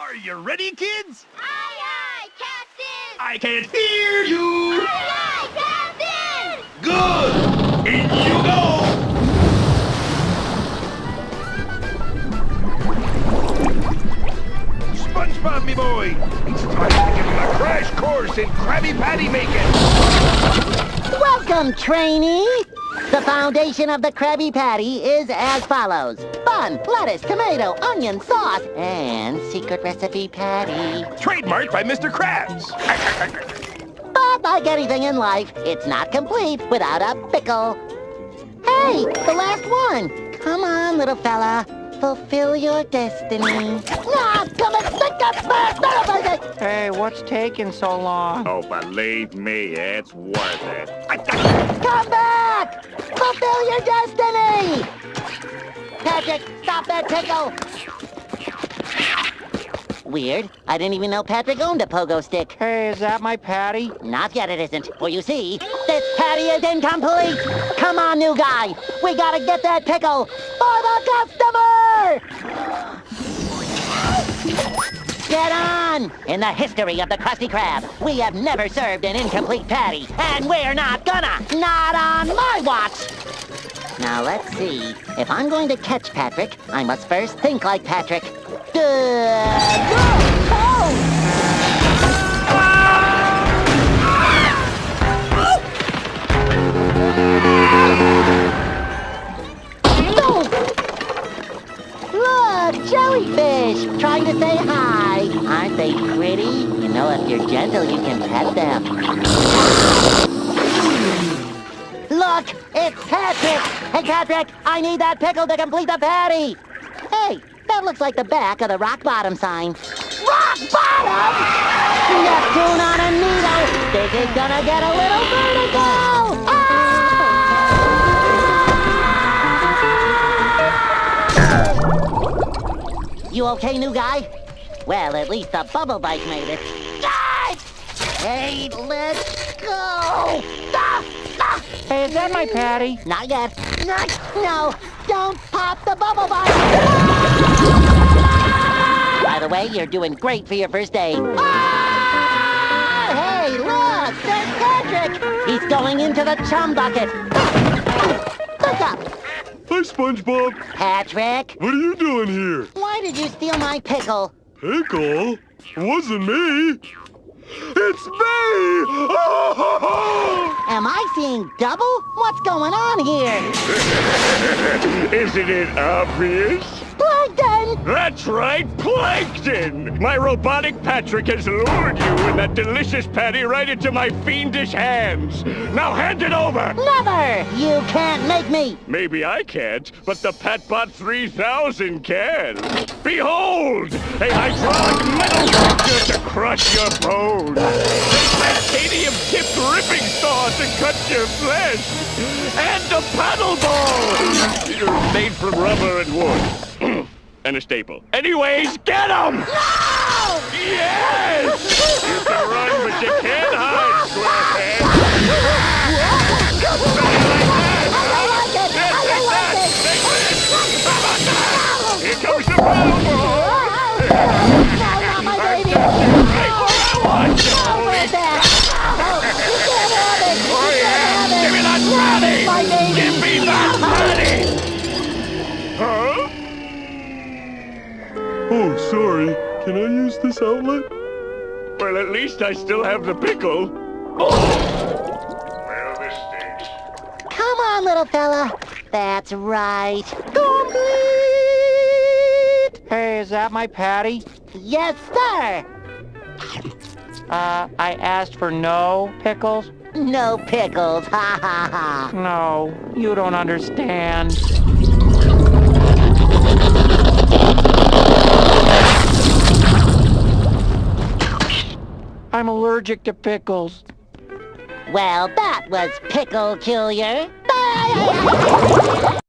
Are you ready, kids? Aye, aye, Captain! I can't hear you! Aye, aye, Captain! Good! In you go! SpongeBob, me boy! It's time to give him a crash course in Krabby Patty making! Welcome, trainee! The foundation of the Krabby Patty is as follows. Bun, lettuce, tomato, onion, sauce, and secret recipe patty. Trademarked by Mr. Krabs! But like anything in life, it's not complete without a pickle. Hey, the last one! Come on, little fella. Fulfill your destiny. Ah, come and stick up Hey, what's taking so long? Oh, believe me, it's worth it. Come back! Fulfill your destiny! Patrick, stop that pickle! Weird. I didn't even know Patrick owned a pogo stick. Hey, is that my patty? Not yet it isn't. For you see, this patty is incomplete! Come on, new guy! We gotta get that pickle for the customer! Get on! In the history of the Krusty Krab, we have never served an incomplete patty, and we're not gonna! Not on my watch! Now let's see. If I'm going to catch Patrick, I must first think like Patrick. Oh! Look, jellyfish, trying to say hi. They pretty? You know, if you're gentle, you can pet them. Look, it's Patrick! Hey, Patrick, I need that pickle to complete the patty! Hey, that looks like the back of the rock bottom sign. Rock bottom! Neptune on a needle! This is gonna get a little vertical! Ah! You okay, new guy? Well, at least the bubble bike made it. Ah! Hey, let's go! Ah! Ah! Hey, is that my patty? Not yet. Not, no, don't pop the bubble bike! By the way, you're doing great for your first day. Ah! Hey, look, there's Patrick! He's going into the chum bucket. Look up, Hi, SpongeBob. Patrick. What are you doing here? Why did you steal my pickle? Pickle? Wasn't me. It's me! Am I seeing double? What's going on here? Isn't it obvious? Plankton! That's right, Plankton! My robotic Patrick has lured you and that delicious patty right into my fiendish hands. Now hand it over! Never! You can't make me! Maybe I can't, but the Patbot 3000 can. Behold! A hydraulic metal crusher to crush your bones. A titanium-tipped ripping saw to cut your flesh. And a paddle ball! Made from rubber and wood. And a staple. Anyways, get 'em! No! Yes! Oh, sorry. Can I use this outlet? Well, at least I still have the pickle. Well, this stinks. Come on, little fella. That's right. Complete! Hey, is that my patty? Yes, sir! Uh, I asked for no pickles? No pickles, ha ha ha. No, you don't understand. I'm allergic to pickles. Well, that was Pickle Killer. Bye!